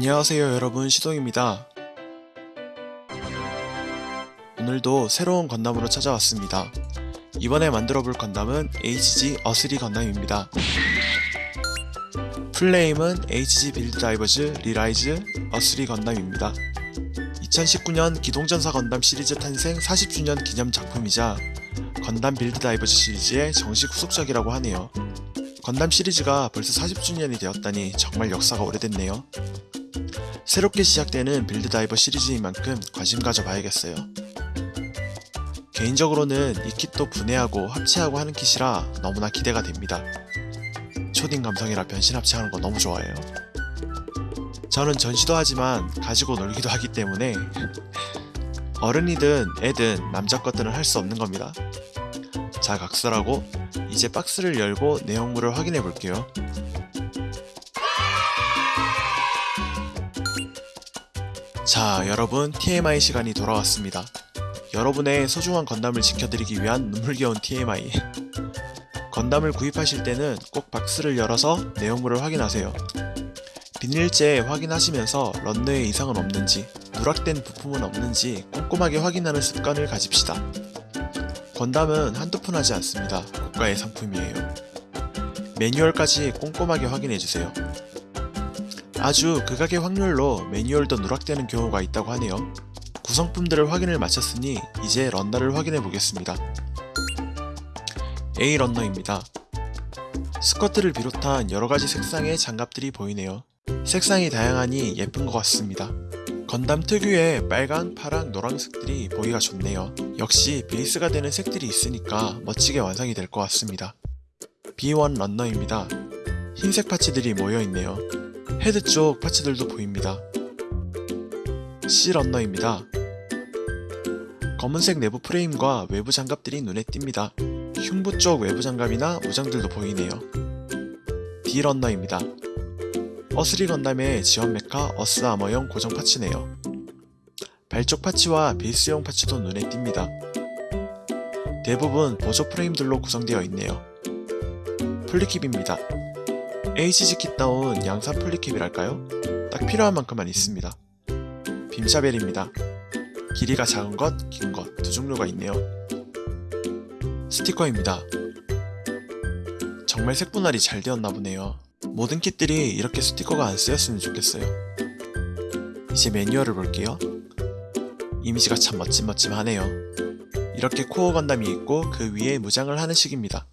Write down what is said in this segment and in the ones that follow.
안녕하세요 여러분 시동입니다. 오늘도 새로운 건담으로 찾아왔습니다. 이번에 만들어 볼 건담은 HG 어스리 건담입니다. 풀네임은 HG 빌드 다이버즈 리라이즈 어스리 건담입니다. 2019년 기동전사 건담 시리즈 탄생 40주년 기념 작품이자 건담 빌드 다이버즈 시리즈의 정식 후속작이라고 하네요. 건담 시리즈가 벌써 40주년이 되었다니 정말 역사가 오래됐네요. 새롭게 시작되는 빌드 다이버 시리즈인 만큼 관심 가져봐야겠어요. 개인적으로는 이 kit도 분해하고 합체하고 하는 kit이라 너무나 기대가 됩니다. 초딩 감성이라 변신 합체하는 거 너무 좋아해요. 저는 전시도 하지만 가지고 놀기도 하기 때문에 어른이든 애든 남자 것들은 할 수 없는 겁니다. 자 각설하고 이제 박스를 열고 내용물을 확인해 볼게요. 자 여러분 TMI 시간이 돌아왔습니다. 여러분의 소중한 건담을 지켜드리기 위한 눈물겨운 TMI 건담을 구입하실 때는 꼭 박스를 열어서 내용물을 확인하세요. 비닐재 확인하시면서 런너에 이상은 없는지 누락된 부품은 없는지 꼼꼼하게 확인하는 습관을 가집시다. 건담은 한두 푼 하지 않습니다. 고가의 상품이에요. 매뉴얼까지 꼼꼼하게 확인해주세요. 아주 극악의 확률로 매뉴얼도 누락되는 경우가 있다고 하네요. 구성품들을 확인을 마쳤으니 이제 런너를 확인해 보겠습니다. A 런너입니다. 스커트를 비롯한 여러가지 색상의 장갑들이 보이네요. 색상이 다양하니 예쁜 것 같습니다. 건담 특유의 빨강, 파랑, 노란색들이 보기가 좋네요. 역시 베이스가 되는 색들이 있으니까 멋지게 완성이 될 것 같습니다. B1 런너입니다. 흰색 파츠들이 모여있네요. 헤드 쪽 파츠들도 보입니다. C 런너입니다. 검은색 내부 프레임과 외부 장갑들이 눈에 띕니다. 흉부 쪽 외부 장갑이나 무장들도 보이네요. D 런너입니다. 어스리 건담의 지원 메카 어스 아머용 고정 파츠네요. 발쪽 파츠와 베이스용 파츠도 눈에 띕니다. 대부분 보조 프레임들로 구성되어 있네요. 플리킵입니다. HG 킷다운 양산 플리킵이랄까요? 딱 필요한 만큼만 있습니다. 빔샤벨입니다. 길이가 작은 것, 긴 것 두 종류가 있네요. 스티커입니다. 정말 색분할이 잘 되었나 보네요. 모든 킷들이 이렇게 스티커가 안 쓰였으면 좋겠어요. 이제 매뉴얼을 볼게요. 이미지가 참 멋짐멋짐하네요. 이렇게 Core 건담이 있고 그 위에 무장을 하는 식입니다.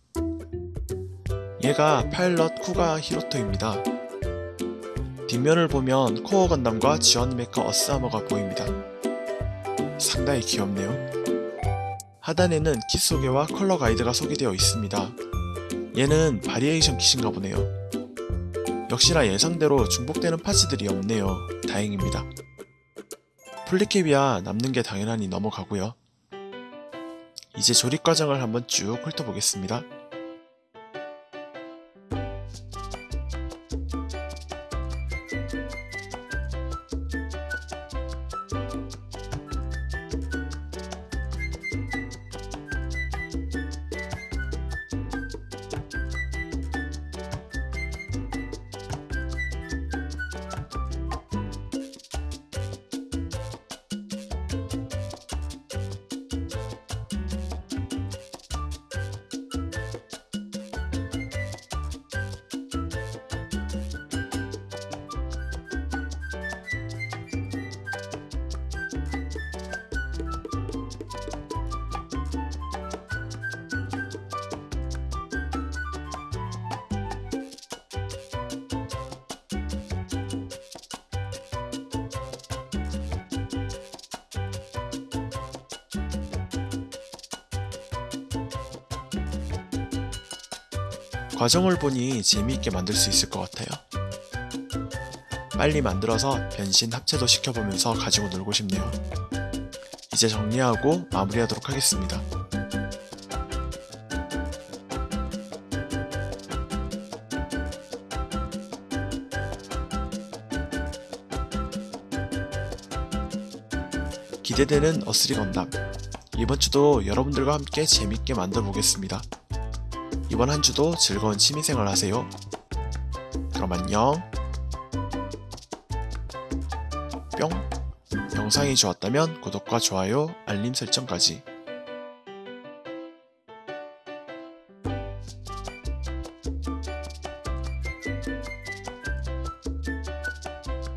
얘가 파일럿 쿠가 히로토입니다. 뒷면을 보면 Core 건담과 지원 메커 어스아머가 보입니다. 상당히 귀엽네요. 하단에는 킷 소개와 컬러 가이드가 소개되어 있습니다. 얘는 variation kit인가 보네요. 역시나 예상대로 중복되는 parts들이 없네요. 다행입니다. 플리캡이야 남는 게 당연하니 넘어가고요. 이제 조립 과정을 한번 쭉 훑어보겠습니다. 과정을 보니 재미있게 만들 수 있을 것 같아요. 빨리 만들어서 변신 합체도 시켜보면서 가지고 놀고 싶네요. 이제 정리하고 마무리하도록 하겠습니다. 기대되는 어스리 건담 이번 주도 여러분들과 함께 재밌게 만들어 보겠습니다. 이번 한 주도 즐거운 취미생활 하세요. 그럼 안녕. 뿅 영상이 좋았다면 구독과 좋아요 알림 설정까지